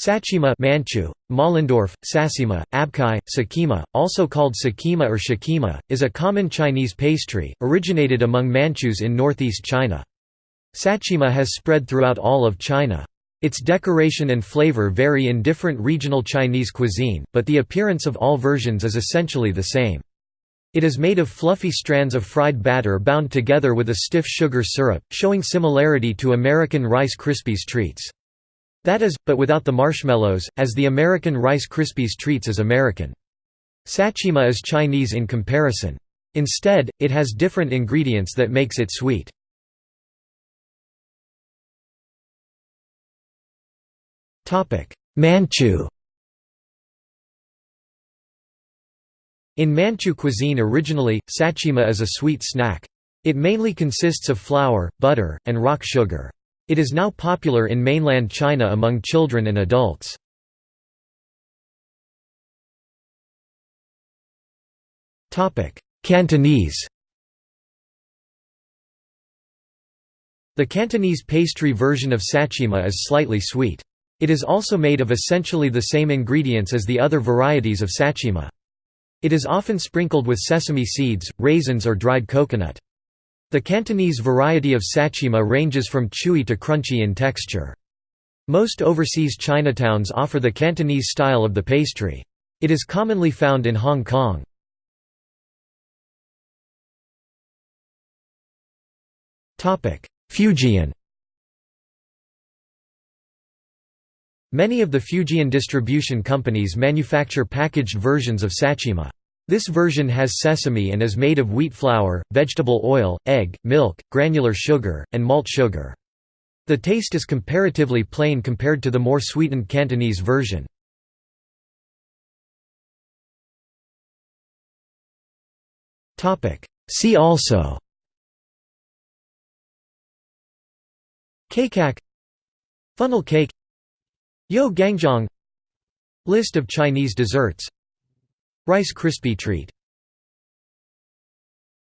Sachima Manchu, Mollendorf, Sassima, Abkai, Sakima, also called Sakima or Shakima, is a common Chinese pastry, originated among Manchus in northeast China. Sachima has spread throughout all of China. Its decoration and flavor vary in different regional Chinese cuisine, but the appearance of all versions is essentially the same. It is made of fluffy strands of fried batter bound together with a stiff sugar syrup, showing similarity to American Rice Krispies treats. That is, but without the marshmallows, as the American Rice Krispies treats is American. Sachima is Chinese in comparison. Instead, it has different ingredients that makes it sweet. Manchu In Manchu cuisine originally, sachima is a sweet snack. It mainly consists of flour, butter, and rock sugar. It is now popular in mainland China among children and adults. Cantonese The Cantonese pastry version of sachima is slightly sweet. It is also made of essentially the same ingredients as the other varieties of sachima. It is often sprinkled with sesame seeds, raisins or dried coconut. The Cantonese variety of sachima ranges from chewy to crunchy in texture. Most overseas Chinatowns offer the Cantonese style of the pastry. It is commonly found in Hong Kong. Fujian Many of the Fujian distribution companies manufacture packaged versions of sachima. This version has sesame and is made of wheat flour, vegetable oil, egg, milk, granular sugar, and malt sugar. The taste is comparatively plain compared to the more sweetened Cantonese version. See also Keikak Funnel cake Yo Gangjeong List of Chinese desserts Rice Krispie treat